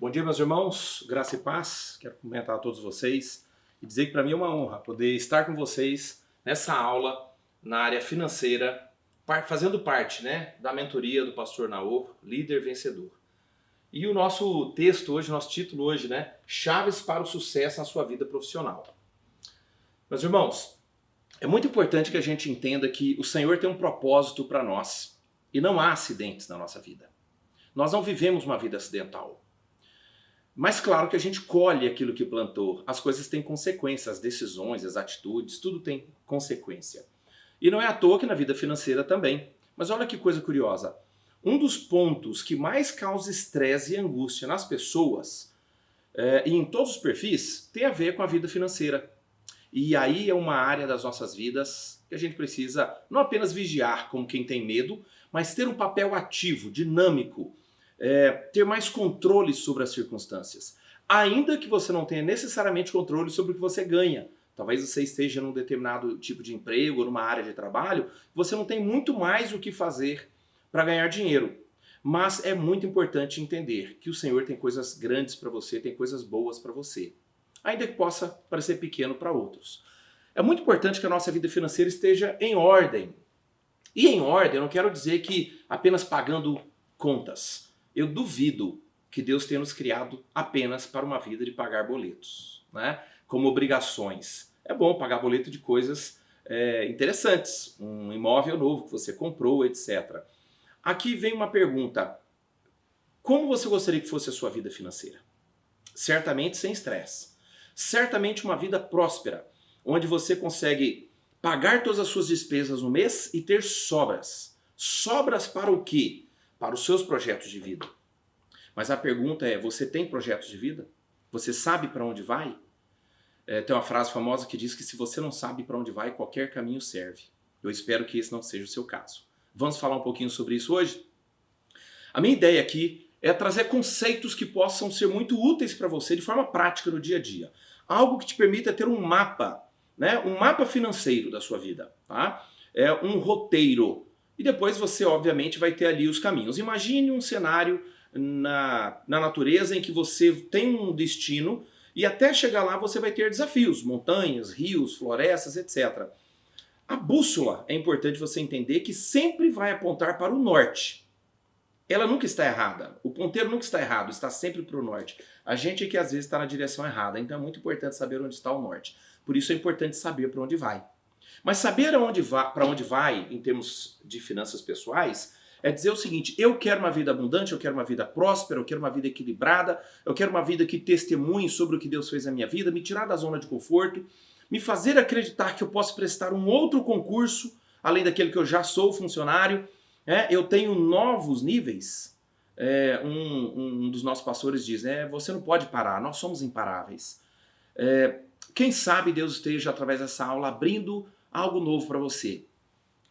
Bom dia, meus irmãos, graça e paz. Quero cumprimentar a todos vocês e dizer que para mim é uma honra poder estar com vocês nessa aula na área financeira, fazendo parte né, da mentoria do pastor Naor, líder vencedor. E o nosso texto hoje, nosso título hoje, né? Chaves para o sucesso na sua vida profissional. Meus irmãos, é muito importante que a gente entenda que o Senhor tem um propósito para nós e não há acidentes na nossa vida. Nós não vivemos uma vida acidental. Mas claro que a gente colhe aquilo que plantou. As coisas têm consequências, as decisões, as atitudes, tudo tem consequência. E não é à toa que na vida financeira também. Mas olha que coisa curiosa. Um dos pontos que mais causa estresse e angústia nas pessoas, é, e em todos os perfis, tem a ver com a vida financeira. E aí é uma área das nossas vidas que a gente precisa não apenas vigiar como quem tem medo, mas ter um papel ativo, dinâmico, é, ter mais controle sobre as circunstâncias. Ainda que você não tenha necessariamente controle sobre o que você ganha. Talvez você esteja num determinado tipo de emprego ou numa área de trabalho, você não tem muito mais o que fazer para ganhar dinheiro. Mas é muito importante entender que o Senhor tem coisas grandes para você, tem coisas boas para você ainda que possa parecer pequeno para outros. É muito importante que a nossa vida financeira esteja em ordem. E em ordem, eu não quero dizer que apenas pagando contas. Eu duvido que Deus tenha nos criado apenas para uma vida de pagar boletos, né? como obrigações. É bom pagar boleto de coisas é, interessantes, um imóvel novo que você comprou, etc. Aqui vem uma pergunta. Como você gostaria que fosse a sua vida financeira? Certamente sem estresse certamente uma vida próspera, onde você consegue pagar todas as suas despesas no mês e ter sobras. Sobras para o quê? Para os seus projetos de vida. Mas a pergunta é, você tem projetos de vida? Você sabe para onde vai? É, tem uma frase famosa que diz que se você não sabe para onde vai, qualquer caminho serve. Eu espero que esse não seja o seu caso. Vamos falar um pouquinho sobre isso hoje? A minha ideia aqui é trazer conceitos que possam ser muito úteis para você de forma prática no dia a dia algo que te permita ter um mapa, né? um mapa financeiro da sua vida, tá? é um roteiro. E depois você, obviamente, vai ter ali os caminhos. Imagine um cenário na, na natureza em que você tem um destino e até chegar lá você vai ter desafios, montanhas, rios, florestas, etc. A bússola é importante você entender que sempre vai apontar para o norte ela nunca está errada. O ponteiro nunca está errado, está sempre para o norte. A gente é que às vezes está na direção errada, então é muito importante saber onde está o norte. Por isso é importante saber para onde vai. Mas saber para onde vai, em termos de finanças pessoais, é dizer o seguinte, eu quero uma vida abundante, eu quero uma vida próspera, eu quero uma vida equilibrada, eu quero uma vida que testemunhe sobre o que Deus fez na minha vida, me tirar da zona de conforto, me fazer acreditar que eu posso prestar um outro concurso, além daquele que eu já sou funcionário, é, eu tenho novos níveis. É, um, um, dos nossos pastores diz, né, você não pode parar, nós somos imparáveis. É, quem sabe Deus esteja, através dessa aula, abrindo algo novo para você.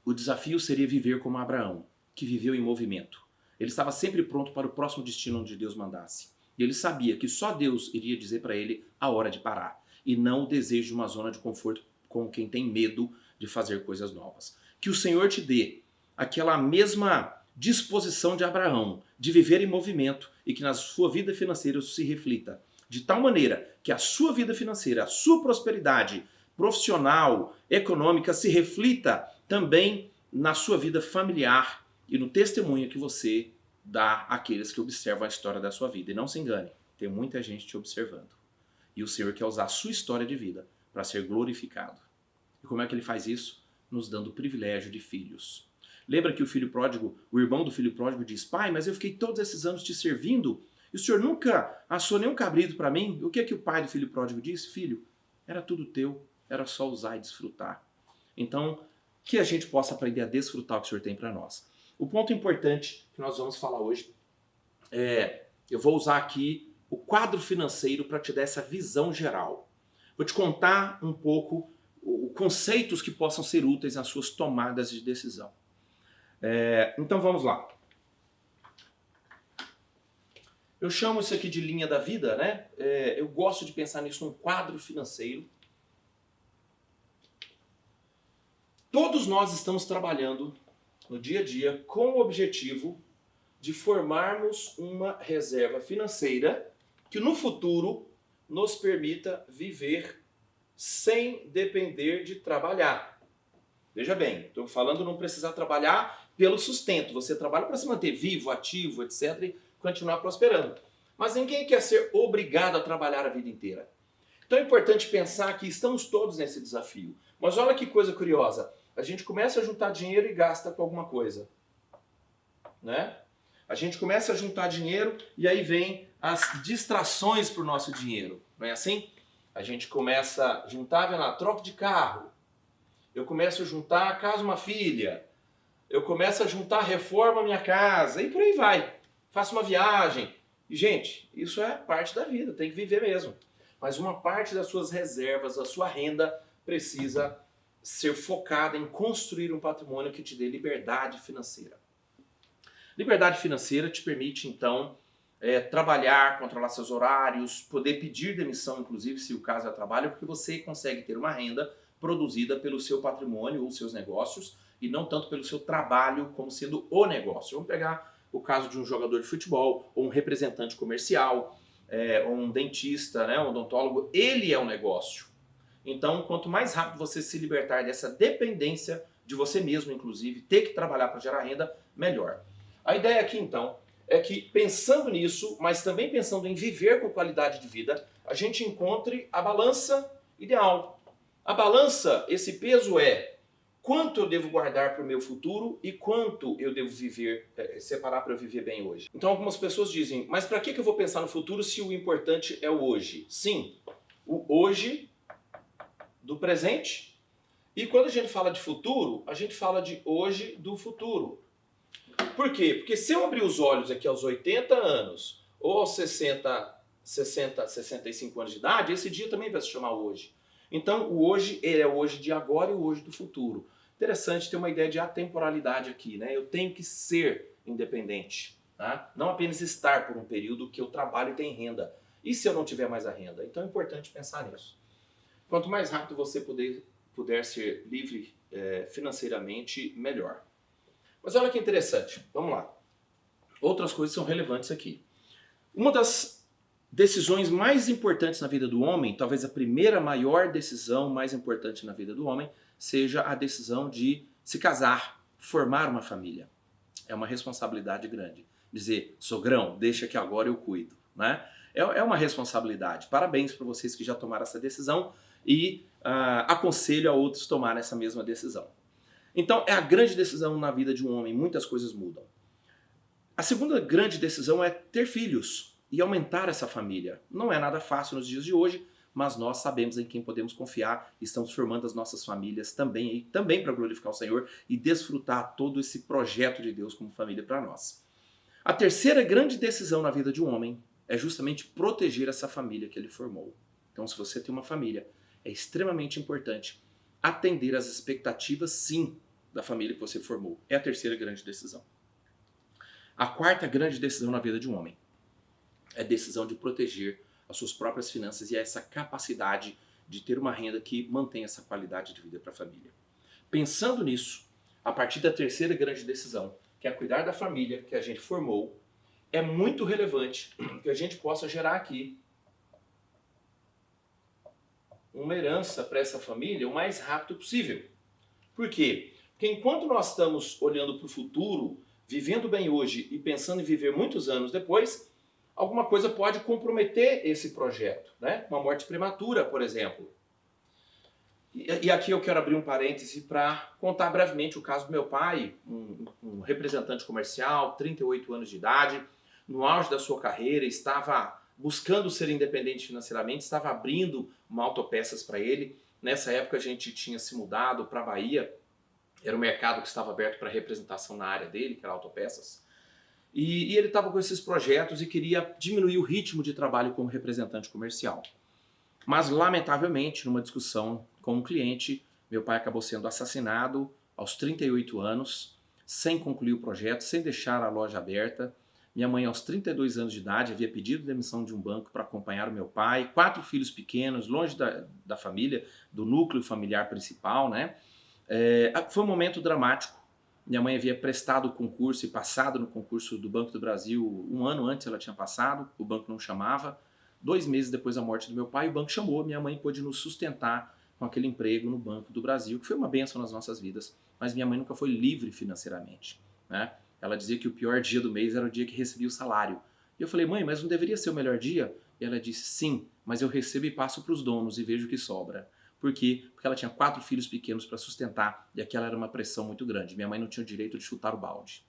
O desafio seria viver como Abraão, que viveu em movimento. Ele estava sempre pronto para o próximo destino onde Deus mandasse. E ele sabia que só Deus iria dizer para ele a hora de parar, e não o desejo de uma zona de conforto com quem tem medo de fazer coisas novas. Que o Senhor te dê aquela mesma disposição de Abraão de viver em movimento e que na sua vida financeira isso se reflita. De tal maneira que a sua vida financeira, a sua prosperidade profissional, econômica se reflita também na sua vida familiar e no testemunho que você dá àqueles que observam a história da sua vida. E não se engane, tem muita gente te observando. E o Senhor quer usar a sua história de vida para ser glorificado. E como é que ele faz isso? Nos dando o privilégio de filhos. Lembra que o filho pródigo, o irmão do filho pródigo diz, pai, mas eu fiquei todos esses anos te servindo e o senhor nunca assou nenhum cabrito para mim? O que é que o pai do filho pródigo disse? Filho, era tudo teu, era só usar e desfrutar. Então, que a gente possa aprender a desfrutar o que o senhor tem para nós. O ponto importante que nós vamos falar hoje é, eu vou usar aqui o quadro financeiro para te dar essa visão geral. Vou te contar um pouco os conceitos que possam ser úteis nas suas tomadas de decisão. É, então vamos lá. Eu chamo isso aqui de linha da vida, né? É, eu gosto de pensar nisso num quadro financeiro. Todos nós estamos trabalhando no dia a dia com o objetivo de formarmos uma reserva financeira que no futuro nos permita viver sem depender de trabalhar. Veja bem, estou falando não precisar trabalhar pelo sustento. Você trabalha para se manter vivo, ativo, etc. e continuar prosperando. Mas ninguém quer ser obrigado a trabalhar a vida inteira. Então é importante pensar que estamos todos nesse desafio. Mas olha que coisa curiosa. A gente começa a juntar dinheiro e gasta com alguma coisa. Né? A gente começa a juntar dinheiro e aí vem as distrações para o nosso dinheiro. Não é assim? A gente começa a juntar, vendo lá, troca de carro. Eu começo a juntar casa uma filha. Eu começo a juntar reforma minha casa. E por aí vai. Faço uma viagem. E, gente, isso é parte da vida, tem que viver mesmo. Mas uma parte das suas reservas, da sua renda, precisa ser focada em construir um patrimônio que te dê liberdade financeira. Liberdade financeira te permite, então, é, trabalhar, controlar seus horários, poder pedir demissão, inclusive, se o caso é trabalho, porque você consegue ter uma renda produzida pelo seu patrimônio ou seus negócios e não tanto pelo seu trabalho como sendo o negócio. Vamos pegar o caso de um jogador de futebol ou um representante comercial, é, ou um dentista, né, um odontólogo, ele é um negócio. Então, quanto mais rápido você se libertar dessa dependência de você mesmo, inclusive, ter que trabalhar para gerar renda, melhor. A ideia aqui, então, é que pensando nisso, mas também pensando em viver com qualidade de vida, a gente encontre a balança ideal. A balança, esse peso é quanto eu devo guardar para o meu futuro e quanto eu devo viver, é, separar para eu viver bem hoje. Então algumas pessoas dizem, mas para que eu vou pensar no futuro se o importante é o hoje? Sim, o hoje do presente. E quando a gente fala de futuro, a gente fala de hoje do futuro. Por quê? Porque se eu abrir os olhos aqui aos 80 anos ou aos 60, 60, 65 anos de idade, esse dia também vai se chamar hoje. Então o hoje ele é o hoje de agora e o hoje do futuro. Interessante ter uma ideia de atemporalidade aqui, né? Eu tenho que ser independente, tá? não apenas estar por um período que eu trabalho e tenho renda. E se eu não tiver mais a renda? Então é importante pensar nisso. Quanto mais rápido você puder, puder ser livre é, financeiramente, melhor. Mas olha que interessante, vamos lá. Outras coisas são relevantes aqui. Uma das decisões mais importantes na vida do homem, talvez a primeira maior decisão mais importante na vida do homem, seja a decisão de se casar, formar uma família. É uma responsabilidade grande. Dizer, sogrão, deixa que agora eu cuido. Né? É, é uma responsabilidade. Parabéns para vocês que já tomaram essa decisão e uh, aconselho a outros tomarem essa mesma decisão. Então é a grande decisão na vida de um homem, muitas coisas mudam. A segunda grande decisão é ter filhos e aumentar essa família. Não é nada fácil nos dias de hoje, mas nós sabemos em quem podemos confiar estamos formando as nossas famílias também, também para glorificar o Senhor e desfrutar todo esse projeto de Deus como família para nós. A terceira grande decisão na vida de um homem é justamente proteger essa família que ele formou. Então, se você tem uma família, é extremamente importante atender às expectativas, sim, da família que você formou. É a terceira grande decisão. A quarta grande decisão na vida de um homem é a decisão de proteger as suas próprias finanças e essa capacidade de ter uma renda que mantém essa qualidade de vida para a família. Pensando nisso, a partir da terceira grande decisão, que é cuidar da família que a gente formou, é muito relevante que a gente possa gerar aqui uma herança para essa família o mais rápido possível. Por quê? Porque enquanto nós estamos olhando para o futuro, vivendo bem hoje e pensando em viver muitos anos depois, alguma coisa pode comprometer esse projeto. Né? Uma morte prematura, por exemplo. E, aqui eu quero abrir um parêntese para contar brevemente o caso do meu pai, um, um representante comercial, 38 anos de idade, no auge da sua carreira, estava buscando ser independente financeiramente, estava abrindo uma autopeças para ele. Nessa época a gente tinha se mudado para a Bahia, era um mercado que estava aberto para representação na área dele, que era autopeças. E, e ele estava com esses projetos e queria diminuir o ritmo de trabalho como representante comercial. Mas, lamentavelmente, numa discussão com um cliente, meu pai acabou sendo assassinado aos 38 anos, sem concluir o projeto, sem deixar a loja aberta, minha mãe, aos 32 anos de idade, havia pedido demissão de um banco para acompanhar o meu pai, quatro filhos pequenos, longe da, da família, do núcleo familiar principal, né? É, foi um momento dramático. Minha mãe havia prestado o concurso e passado no concurso do Banco do Brasil um ano antes ela tinha passado, o banco não chamava. Dois meses depois da morte do meu pai, o banco chamou, minha mãe pôde nos sustentar com aquele emprego no Banco do Brasil, que foi uma benção nas nossas vidas, mas minha mãe nunca foi livre financeiramente. Né? Ela dizia que o pior dia do mês era o dia que recebia o salário. E eu falei, mãe, mas não deveria ser o melhor dia? E ela disse, sim, mas eu recebo e passo para os donos e vejo o que sobra. Por quê? Porque ela tinha quatro filhos pequenos para sustentar e aquela era uma pressão muito grande. Minha mãe não tinha o direito de chutar o balde.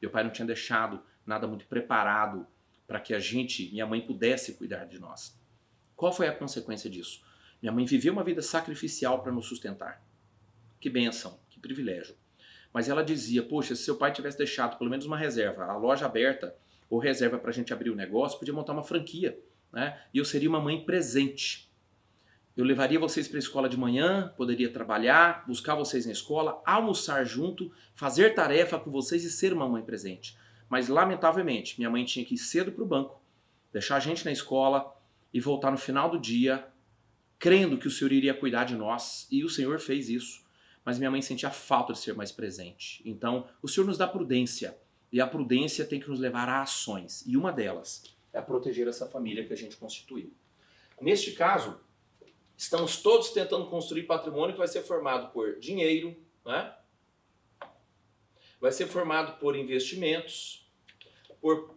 Meu pai não tinha deixado nada muito preparado para que a gente, minha mãe, pudesse cuidar de nós. Qual foi a consequência disso? Minha mãe viveu uma vida sacrificial para nos sustentar. Que bênção, que privilégio. Mas ela dizia, poxa, se seu pai tivesse deixado pelo menos uma reserva, a loja aberta, ou reserva para a gente abrir o negócio, podia montar uma franquia. Né? E eu seria uma mãe presente. Eu levaria vocês para a escola de manhã, poderia trabalhar, buscar vocês na escola, almoçar junto, fazer tarefa com vocês e ser uma mãe presente. Mas, lamentavelmente, minha mãe tinha que ir cedo para o banco, deixar a gente na escola e voltar no final do dia, crendo que o Senhor iria cuidar de nós. E o Senhor fez isso. Mas minha mãe sentia falta de ser mais presente. Então, o Senhor nos dá prudência. E a prudência tem que nos levar a ações. E uma delas é proteger essa família que a gente constituiu. Neste caso, estamos todos tentando construir patrimônio que vai ser formado por dinheiro, né? vai ser formado por investimentos, por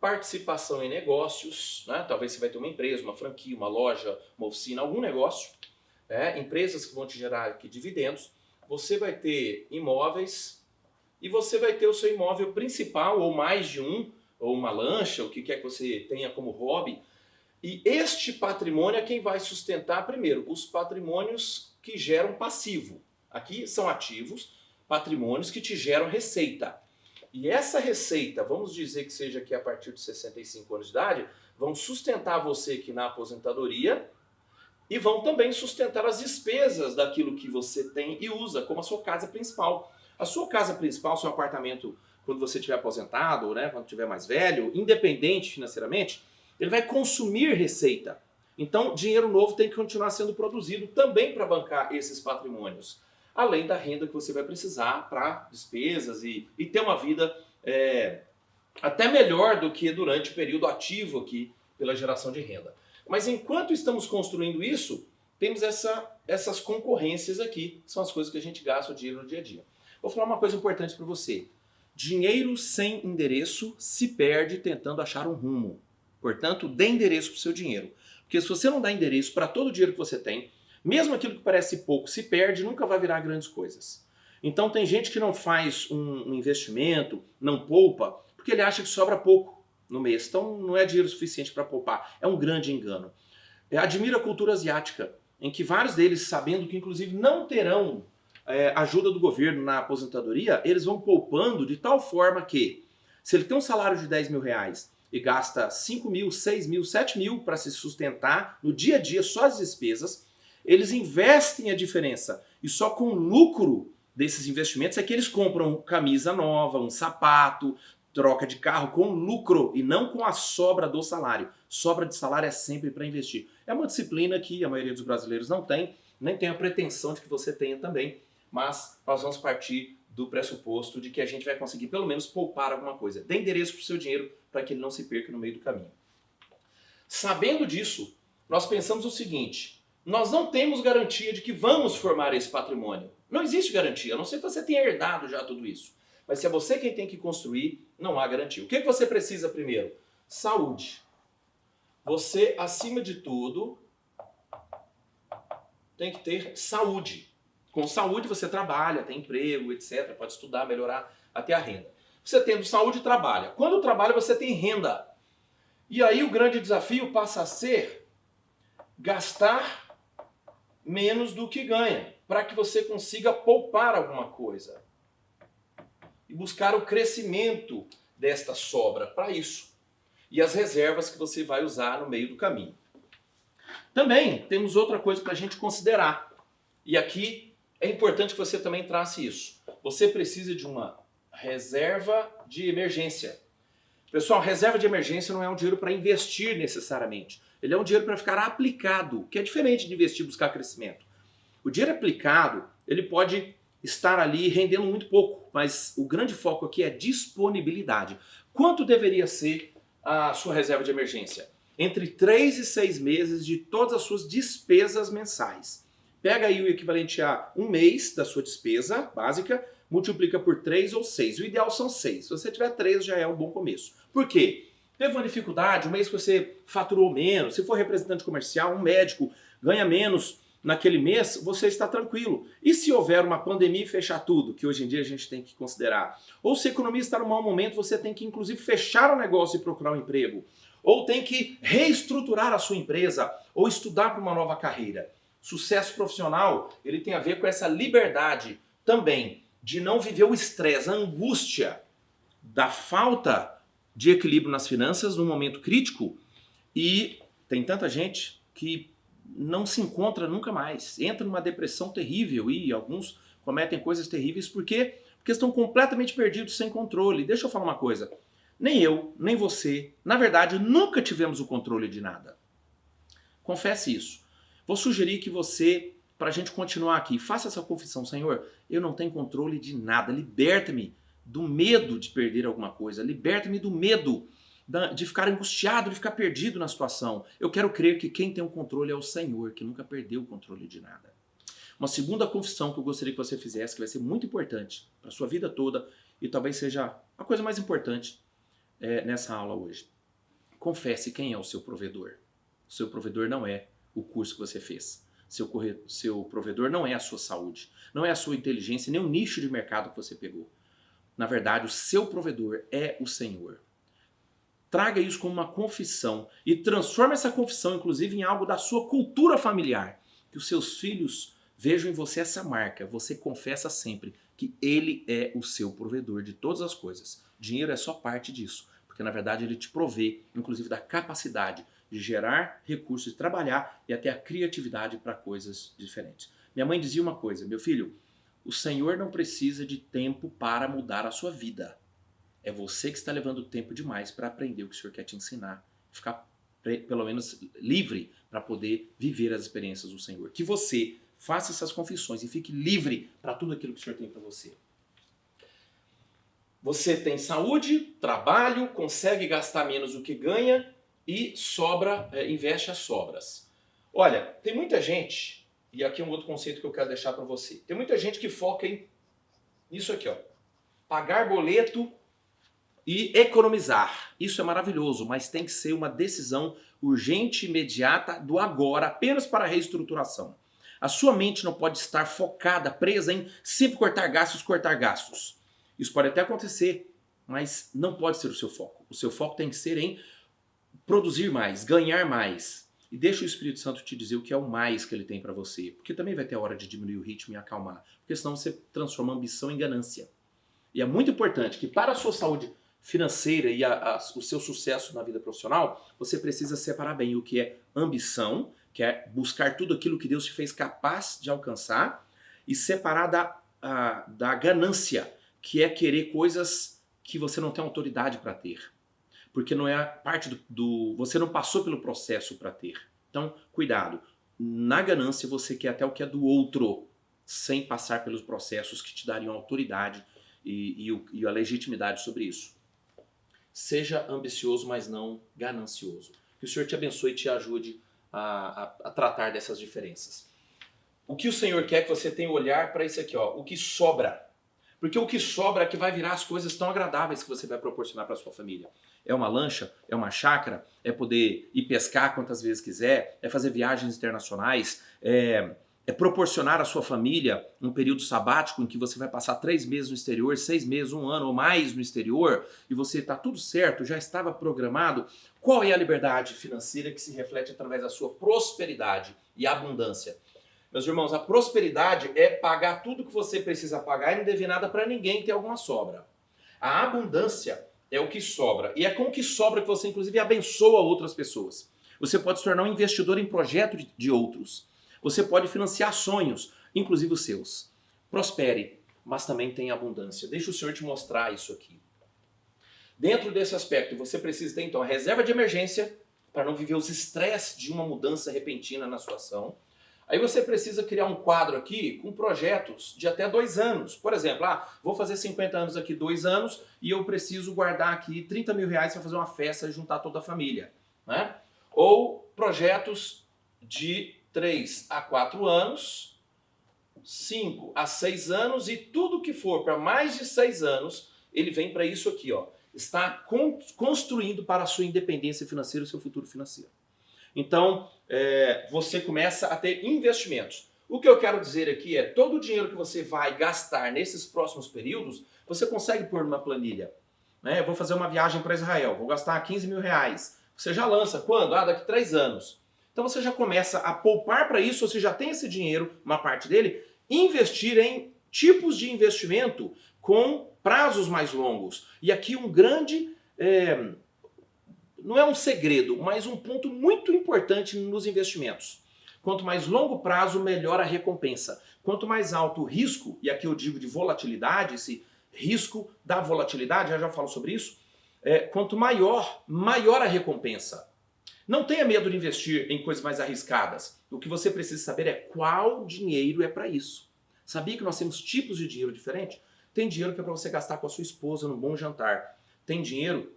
participação em negócios, né? talvez você vai ter uma empresa, uma franquia, uma loja, uma oficina, algum negócio, né? empresas que vão te gerar aqui dividendos, você vai ter imóveis e você vai ter o seu imóvel principal ou mais de um, ou uma lancha, o que quer que você tenha como hobby, e este patrimônio é quem vai sustentar, primeiro, os patrimônios que geram passivo. Aqui são ativos, patrimônios que te geram receita. E essa receita, vamos dizer que seja aqui a partir de 65 anos de idade, vão sustentar você aqui na aposentadoria e vão também sustentar as despesas daquilo que você tem e usa como a sua casa principal. A sua casa principal, seu apartamento, quando você estiver aposentado, ou né, quando estiver mais velho, independente financeiramente, ele vai consumir receita. Então, dinheiro novo tem que continuar sendo produzido também para bancar esses patrimônios. Além da renda que você vai precisar para despesas e, e ter uma vida é, até melhor do que durante o período ativo aqui pela geração de renda. Mas enquanto estamos construindo isso, temos essa, essas concorrências aqui, são as coisas que a gente gasta o dinheiro no dia a dia. Vou falar uma coisa importante para você. Dinheiro sem endereço se perde tentando achar um rumo. Portanto, dê endereço para o seu dinheiro. Porque se você não dá endereço para todo o dinheiro que você tem, mesmo aquilo que parece pouco se perde, nunca vai virar grandes coisas. Então tem gente que não faz um investimento, não poupa, porque ele acha que sobra pouco no mês. Então não é dinheiro suficiente para poupar. É um grande engano. É, admiro a cultura asiática, em que vários deles, sabendo que inclusive não terão é, ajuda do governo na aposentadoria, eles vão poupando de tal forma que, se ele tem um salário de 10 mil reais e gasta 5 mil, 6 mil, 7 mil para se sustentar no dia a dia, só as despesas, eles investem a diferença. E só com lucro desses investimentos é que eles compram camisa nova, um sapato, troca de carro com lucro e não com a sobra do salário. Sobra de salário é sempre para investir. É uma disciplina que a maioria dos brasileiros não tem, nem tem a pretensão de que você tenha também, mas nós vamos partir do pressuposto de que a gente vai conseguir pelo menos poupar alguma coisa. Dê endereço para o seu dinheiro para que ele não se perca no meio do caminho. Sabendo disso, nós pensamos o seguinte, nós não temos garantia de que vamos formar esse patrimônio. Não existe garantia, a não ser que você tenha herdado já tudo isso. Mas se é você quem tem que construir, não há garantia. O que você precisa primeiro? Saúde. Você, acima de tudo, tem que ter saúde. Com saúde você trabalha, tem emprego, etc. Pode estudar, melhorar até a renda. Você tendo saúde, trabalha. Quando trabalha, você tem renda. E aí o grande desafio passa a ser gastar menos do que ganha, para que você consiga poupar alguma coisa. E buscar o crescimento desta sobra para isso. E as reservas que você vai usar no meio do caminho. Também temos outra coisa para a gente considerar. E aqui é importante que você também trace isso. Você precisa de uma reserva de emergência. Pessoal, reserva de emergência não é um dinheiro para investir necessariamente. Ele é um dinheiro para ficar aplicado, que é diferente de investir e buscar crescimento. O dinheiro aplicado, ele pode estar ali rendendo muito pouco, mas o grande foco aqui é disponibilidade. Quanto deveria ser a sua reserva de emergência? entre 3 e 6 meses de todas as suas despesas mensais. Pega aí o equivalente a um mês da sua despesa básica, multiplica por 3 ou 6. O ideal são 6. Se você tiver 3, já é um bom começo. Por quê? Teve uma dificuldade, um mês que você faturou menos, se for representante comercial, um médico ganha menos naquele mês, você está tranquilo. E se houver uma pandemia e fechar tudo, que hoje em dia a gente tem que considerar, ou se a economia está num mau momento, você tem que inclusive fechar o negócio e procurar um emprego, ou tem que reestruturar a sua empresa, ou estudar para uma nova carreira. Sucesso profissional, ele tem a ver com essa liberdade também de não viver o estresse, a angústia da falta de equilíbrio nas finanças num momento crítico e tem tanta gente que não se encontra nunca mais, entra numa depressão terrível e alguns cometem coisas terríveis porque, porque estão completamente perdidos sem controle. Deixa eu falar uma coisa, nem eu, nem você, na verdade, nunca tivemos o controle de nada. Confesse isso. Vou sugerir que você, para a gente continuar aqui, faça essa confissão, Senhor, eu não tenho controle de nada, liberta-me do medo de perder alguma coisa, liberta-me do medo de ficar angustiado, de ficar perdido na situação. Eu quero crer que quem tem o controle é o Senhor, que nunca perdeu o controle de nada. Uma segunda confissão que eu gostaria que você fizesse, que vai ser muito importante para sua vida toda e talvez seja a coisa mais importante é, nessa aula hoje. Confesse quem é o seu provedor. O seu provedor não é o curso que você fez. Seu, seu provedor não é a sua saúde, não é a sua inteligência, nem o nicho de mercado que você pegou. Na verdade, o seu provedor é o Senhor. Traga isso como uma confissão e transforme essa confissão, inclusive, em algo da sua cultura familiar. Que os seus filhos vejam em você essa marca. Você confessa sempre que Ele é o seu provedor de todas as coisas. Dinheiro é só parte disso, porque na verdade Ele te provê, inclusive, da capacidade de gerar recursos, de trabalhar e até a criatividade para coisas diferentes. Minha mãe dizia uma coisa, meu filho, o Senhor não precisa de tempo para mudar a sua vida. É você que está levando tempo demais para aprender o que o Senhor quer te ensinar. Ficar pelo menos livre para poder viver as experiências do Senhor. Que você faça essas confissões e fique livre para tudo aquilo que o Senhor tem para você. Você tem saúde, trabalho, consegue gastar menos do que ganha e sobra, é, investe as sobras. Olha, tem muita gente, e aqui é um outro conceito que eu quero deixar para você. Tem muita gente que foca em isso aqui, ó. Pagar boleto e economizar. Isso é maravilhoso, mas tem que ser uma decisão urgente, imediata, do agora, apenas para reestruturação. A sua mente não pode estar focada, presa em sempre cortar gastos, cortar gastos. Isso pode até acontecer, mas não pode ser o seu foco. O seu foco tem que ser em produzir mais, ganhar mais. E deixa o Espírito Santo te dizer o que é o mais que ele tem para você. Porque também vai ter a hora de diminuir o ritmo e acalmar. Porque senão você transforma ambição em ganância. E é muito importante que para a sua saúde financeira e a, a, o seu sucesso na vida profissional, você precisa separar bem o que é ambição, que é buscar tudo aquilo que Deus te fez capaz de alcançar, e separar da, a, da ganância, que é querer coisas que você não tem autoridade para ter. Porque não é parte do, do. Você não passou pelo processo para ter. Então, cuidado. Na ganância, você quer até o que é do outro, sem passar pelos processos que te dariam autoridade e, e, e a legitimidade sobre isso. Seja ambicioso, mas não ganancioso. Que o Senhor te abençoe e te ajude a, a, a tratar dessas diferenças. O que o Senhor quer que você tenha olhar para isso aqui, ó, o que sobra. Porque o que sobra é que vai virar as coisas tão agradáveis que você vai proporcionar para sua família. É uma lancha, é uma chácara, é poder ir pescar quantas vezes quiser, é fazer viagens internacionais, é é proporcionar à sua família um período sabático em que você vai passar três meses no exterior, seis meses, um ano ou mais no exterior, e você está tudo certo, já estava programado. Qual é a liberdade financeira que se reflete através da sua prosperidade e abundância? Meus irmãos, a prosperidade é pagar tudo que você precisa pagar e não dever nada para ninguém ter alguma sobra. A abundância é o que sobra. E é com o que sobra que você, inclusive, abençoa outras pessoas. Você pode se tornar um investidor em projeto de outros. Você pode financiar sonhos, inclusive os seus. Prospere, mas também tenha abundância. Deixa o Senhor te mostrar isso aqui. Dentro desse aspecto, você precisa ter então a reserva de emergência para não viver os estresses de uma mudança repentina na sua ação. Aí você precisa criar um quadro aqui com projetos de até dois anos. Por exemplo, ah, vou fazer 50 anos aqui, dois anos, e eu preciso guardar aqui 30 mil reais para fazer uma festa e juntar toda a família. Né? ou projetos de 3 a 4 anos, 5 a 6 anos e tudo que for para mais de 6 anos, ele vem para isso aqui, ó. Está construindo para a sua independência financeira, o seu futuro financeiro. Então, é, você começa a ter investimentos. O que eu quero dizer aqui é, todo o dinheiro que você vai gastar nesses próximos períodos, você consegue pôr numa planilha. Né? Eu vou fazer uma viagem para Israel, vou gastar 15 mil reais. Você já lança, quando? Ah, daqui três anos. Então você já começa a poupar para isso, você já tem esse dinheiro, uma parte dele, investir em tipos de investimento com prazos mais longos. E aqui um grande, é, não é um segredo, mas um ponto muito importante nos investimentos. Quanto mais longo prazo, melhor a recompensa. Quanto mais alto o risco, e aqui eu digo de volatilidade, esse risco da volatilidade, já já falo sobre isso, é, quanto maior, maior a recompensa. Não tenha medo de investir em coisas mais arriscadas. O que você precisa saber é qual dinheiro é para isso. Sabia que nós temos tipos de dinheiro diferentes? Tem dinheiro que é para você gastar com a sua esposa num bom jantar. Tem dinheiro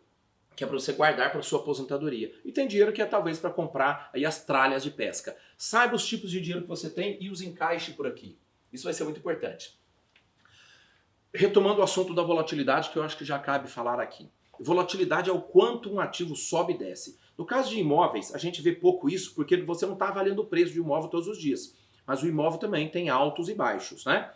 que é para você guardar para sua aposentadoria. E tem dinheiro que é talvez para comprar aí as tralhas de pesca. Saiba os tipos de dinheiro que você tem e os encaixe por aqui. Isso vai ser muito importante. Retomando o assunto da volatilidade, que eu acho que já cabe falar aqui. Volatilidade é o quanto um ativo sobe e desce. No caso de imóveis, a gente vê pouco isso porque você não está avaliando o preço de imóvel todos os dias. Mas o imóvel também tem altos e baixos, né?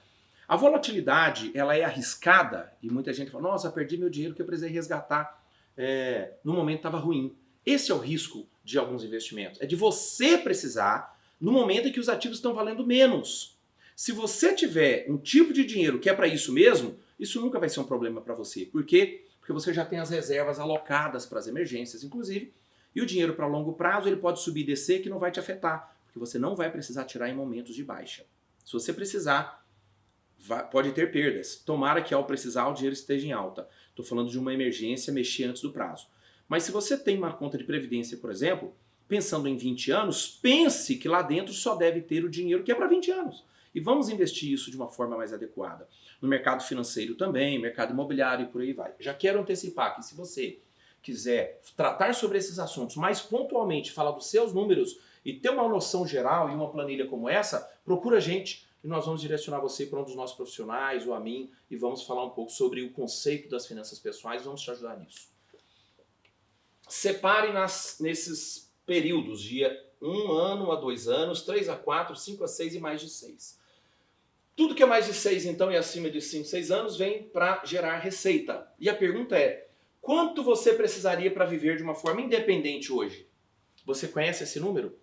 A volatilidade, ela é arriscada e muita gente fala, nossa, perdi meu dinheiro que eu precisei resgatar é, no momento estava ruim. Esse é o risco de alguns investimentos. É de você precisar no momento em que os ativos estão valendo menos. Se você tiver um tipo de dinheiro que é para isso mesmo, isso nunca vai ser um problema para você. Por quê? Porque você já tem as reservas alocadas para as emergências, inclusive, e o dinheiro para longo prazo ele pode subir e descer que não vai te afetar, porque você não vai precisar tirar em momentos de baixa. Se você precisar, vai, pode ter perdas. Tomara que ao precisar o dinheiro esteja em alta. Estou falando de uma emergência mexer antes do prazo. Mas se você tem uma conta de previdência, por exemplo, pensando em 20 anos, pense que lá dentro só deve ter o dinheiro que é para 20 anos. E vamos investir isso de uma forma mais adequada. No mercado financeiro também, mercado imobiliário e por aí vai. Já quero antecipar que se você quiser tratar sobre esses assuntos mais pontualmente, falar dos seus números e ter uma noção geral e uma planilha como essa, procura a gente e nós vamos direcionar você para um dos nossos profissionais ou a mim e vamos falar um pouco sobre o conceito das finanças pessoais, vamos te ajudar nisso. Separe nas, nesses períodos de um ano a dois anos, três a quatro, cinco a seis e mais de seis. Tudo que é mais de seis então e acima de cinco, seis anos vem para gerar receita. E a pergunta é, Quanto você precisaria para viver de uma forma independente hoje? Você conhece esse número?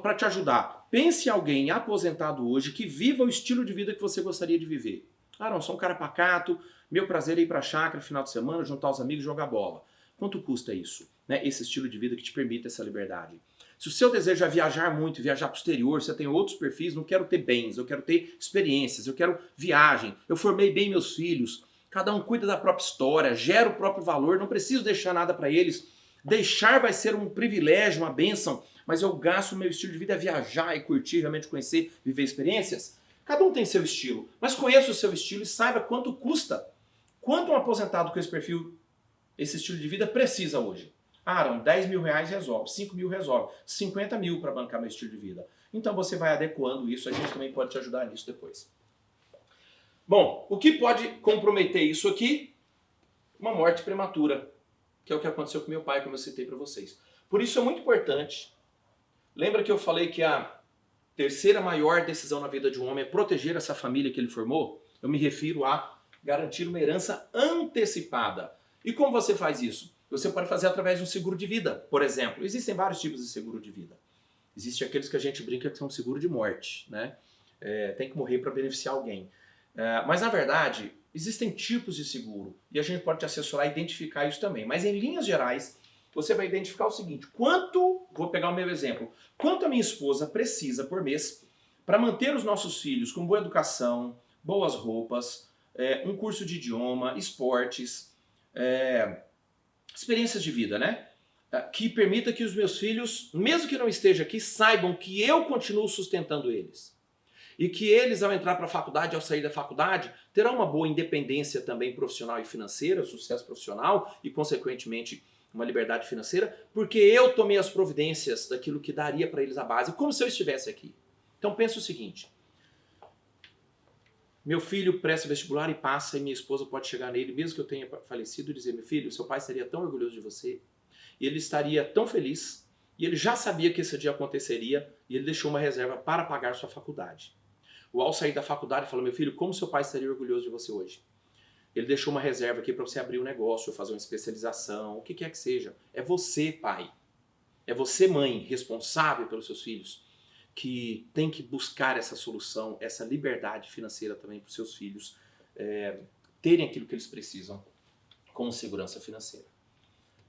Para te ajudar, pense em alguém aposentado hoje que viva o estilo de vida que você gostaria de viver. Ah, não, sou um cara pacato, meu prazer é ir para a chácara final de semana, juntar os amigos e jogar bola. Quanto custa isso? Né? Esse estilo de vida que te permite essa liberdade. Se o seu desejo é viajar muito, viajar para o exterior, você tem outros perfis, não quero ter bens, eu quero ter experiências, eu quero viagem, eu formei bem meus filhos, Cada um cuida da própria história, gera o próprio valor, não preciso deixar nada para eles. Deixar vai ser um privilégio, uma bênção, mas eu gasto o meu estilo de vida a viajar e curtir, realmente conhecer, viver experiências. Cada um tem seu estilo, mas conheça o seu estilo e saiba quanto custa. Quanto um aposentado com esse perfil, esse estilo de vida precisa hoje? Ah, Aaron, 10 mil reais resolve, 5 mil resolve, 50 mil para bancar meu estilo de vida. Então você vai adequando isso, a gente também pode te ajudar nisso depois. Bom, o que pode comprometer isso aqui? Uma morte prematura, que é o que aconteceu com meu pai, como eu citei para vocês. Por isso é muito importante. Lembra que eu falei que a terceira maior decisão na vida de um homem é proteger essa família que ele formou? Eu me refiro a garantir uma herança antecipada. E como você faz isso? Você pode fazer através de um seguro de vida, por exemplo. Existem vários tipos de seguro de vida. Existem aqueles que a gente brinca que são seguro de morte, né? É, tem que morrer para beneficiar alguém. É, mas na verdade, existem tipos de seguro e a gente pode te assessorar a identificar isso também. Mas em linhas gerais, você vai identificar o seguinte, quanto, vou pegar o meu exemplo, quanto a minha esposa precisa por mês para manter os nossos filhos com boa educação, boas roupas, é, um curso de idioma, esportes, é, experiências de vida, né? É, que permita que os meus filhos, mesmo que não esteja aqui, saibam que eu continuo sustentando eles e que eles, ao entrar para a faculdade, ao sair da faculdade, terão uma boa independência também profissional e financeira, sucesso profissional e, consequentemente, uma liberdade financeira? Porque eu tomei as providências daquilo que daria para eles a base, como se eu estivesse aqui. Então pensa o seguinte: meu filho presta vestibular e passa, e minha esposa pode chegar nele, mesmo que eu tenha falecido, e dizer: Meu filho, seu pai estaria tão orgulhoso de você, e ele estaria tão feliz, e ele já sabia que esse dia aconteceria, e ele deixou uma reserva para pagar sua faculdade. O ao sair da faculdade, falou: Meu filho, como seu pai estaria orgulhoso de você hoje? Ele deixou uma reserva aqui para você abrir um negócio, fazer uma especialização, o que quer que seja. É você, pai. É você, mãe, responsável pelos seus filhos, que tem que buscar essa solução, essa liberdade financeira também para os seus filhos é, terem aquilo que eles precisam como segurança financeira.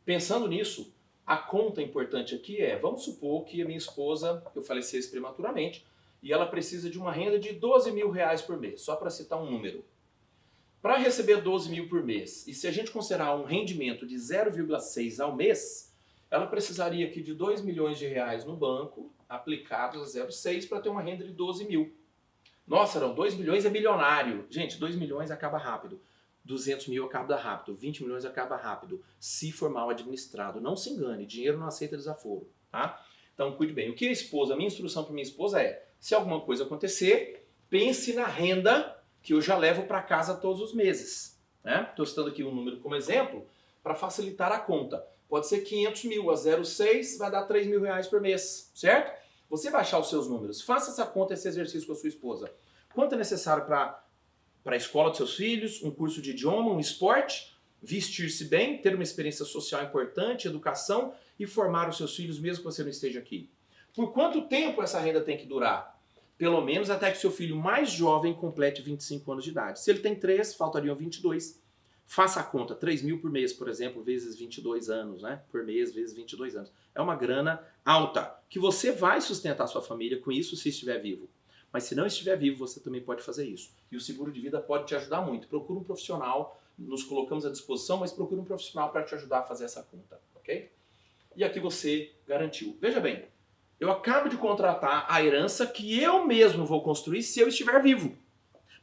Pensando nisso, a conta importante aqui é, vamos supor que a minha esposa, eu falecesse prematuramente, e ela precisa de uma renda de 12 mil reais por mês, só para citar um número. Para receber 12 mil por mês, e se a gente considerar um rendimento de 0,6 ao mês, ela precisaria aqui de 2 milhões de reais no banco, aplicados a 0,6 para ter uma renda de 12 mil. Nossa, não, 2 milhões é milionário. Gente, 2 milhões acaba rápido. 200 mil acaba rápido, 20 milhões acaba rápido, se for mal administrado. Não se engane, dinheiro não aceita desaforo, tá? Então cuide bem. O que a esposa, a minha instrução para minha esposa é, se alguma coisa acontecer, pense na renda que eu já levo para casa todos os meses. Estou né? citando aqui um número como exemplo para facilitar a conta. Pode ser 500 mil, a 0,6 vai dar 3 mil reais por mês, certo? Você vai achar os seus números. Faça essa conta, esse exercício com a sua esposa. Quanto é necessário para a escola dos seus filhos, um curso de idioma, um esporte, vestir-se bem, ter uma experiência social importante, educação e formar os seus filhos mesmo que você não esteja aqui? Por quanto tempo essa renda tem que durar? Pelo menos até que seu filho mais jovem complete 25 anos de idade. Se ele tem 3, faltariam 22. Faça a conta, 3 mil por mês, por exemplo, vezes 22 anos, né? Por mês, vezes 22 anos. É uma grana alta, que você vai sustentar sua família com isso se estiver vivo. Mas se não estiver vivo, você também pode fazer isso. E o seguro de vida pode te ajudar muito. Procura um profissional, nos colocamos à disposição, mas procura um profissional para te ajudar a fazer essa conta, ok? E aqui você garantiu. Veja bem, eu acabo de contratar a herança que eu mesmo vou construir se eu estiver vivo.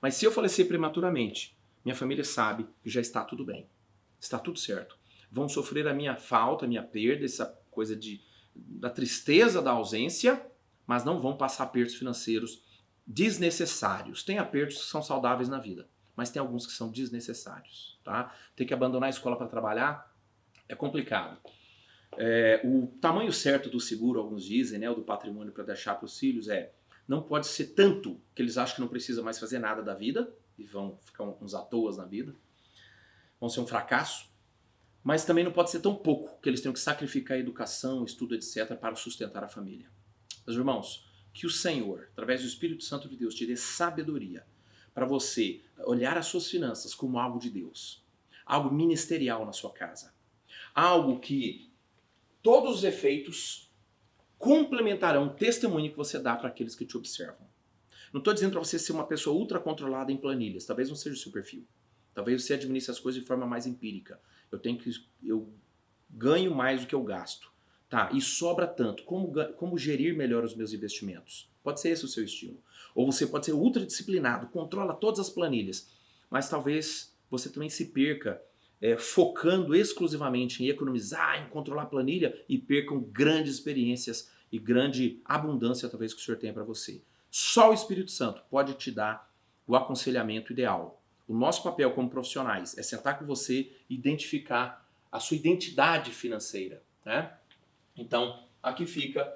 Mas se eu falecer prematuramente, minha família sabe que já está tudo bem. Está tudo certo. Vão sofrer a minha falta, a minha perda, essa coisa de, da tristeza da ausência, mas não vão passar apertos financeiros desnecessários. Tem apertos que são saudáveis na vida, mas tem alguns que são desnecessários. Tá? Ter que abandonar a escola para trabalhar é complicado. É, o tamanho certo do seguro, alguns dizem, né, o do patrimônio para deixar para os filhos é não pode ser tanto que eles acham que não precisa mais fazer nada da vida e vão ficar uns à toa na vida, vão ser um fracasso, mas também não pode ser tão pouco que eles tenham que sacrificar a educação, estudo, etc. para sustentar a família. Meus irmãos, que o Senhor, através do Espírito Santo de Deus, te dê sabedoria para você olhar as suas finanças como algo de Deus, algo ministerial na sua casa, algo que todos os efeitos complementarão o testemunho que você dá para aqueles que te observam. Não estou dizendo para você ser uma pessoa ultra controlada em planilhas, talvez não seja o seu perfil. Talvez você administre as coisas de forma mais empírica. Eu tenho que eu ganho mais do que eu gasto. Tá, e sobra tanto. Como, como gerir melhor os meus investimentos? Pode ser esse o seu estilo. Ou você pode ser ultra disciplinado, controla todas as planilhas, mas talvez você também se perca é, focando exclusivamente em economizar, em controlar a planilha e percam grandes experiências e grande abundância talvez que o Senhor tenha para você. Só o Espírito Santo pode te dar o aconselhamento ideal. O nosso papel como profissionais é sentar com você e identificar a sua identidade financeira. Né? Então, aqui fica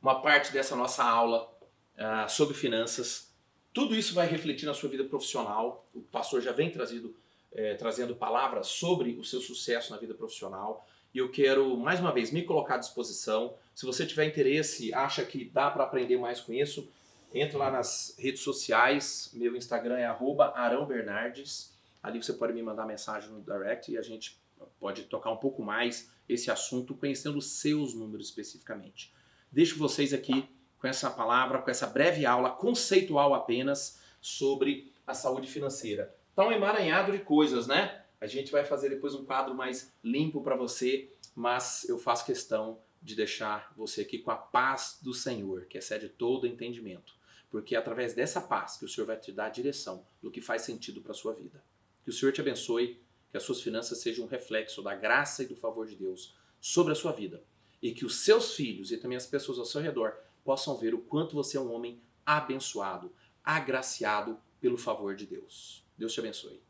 uma parte dessa nossa aula uh, sobre finanças. Tudo isso vai refletir na sua vida profissional. O pastor já vem trazido é, trazendo palavras sobre o seu sucesso na vida profissional. E eu quero, mais uma vez, me colocar à disposição. Se você tiver interesse, acha que dá para aprender mais com isso, entra lá nas redes sociais. Meu Instagram é @arãobernardes. Ali você pode me mandar mensagem no direct e a gente pode tocar um pouco mais esse assunto, conhecendo seus números especificamente. Deixo vocês aqui com essa palavra, com essa breve aula conceitual apenas sobre a saúde financeira. Tá um emaranhado de coisas, né? A gente vai fazer depois um quadro mais limpo para você, mas eu faço questão de deixar você aqui com a paz do Senhor, que excede todo entendimento. Porque é através dessa paz que o Senhor vai te dar a direção do que faz sentido para sua vida. Que o Senhor te abençoe que as suas finanças sejam um reflexo da graça e do favor de Deus sobre a sua vida. E que os seus filhos e também as pessoas ao seu redor possam ver o quanto você é um homem abençoado, agraciado pelo favor de Deus. Deus te abençoe.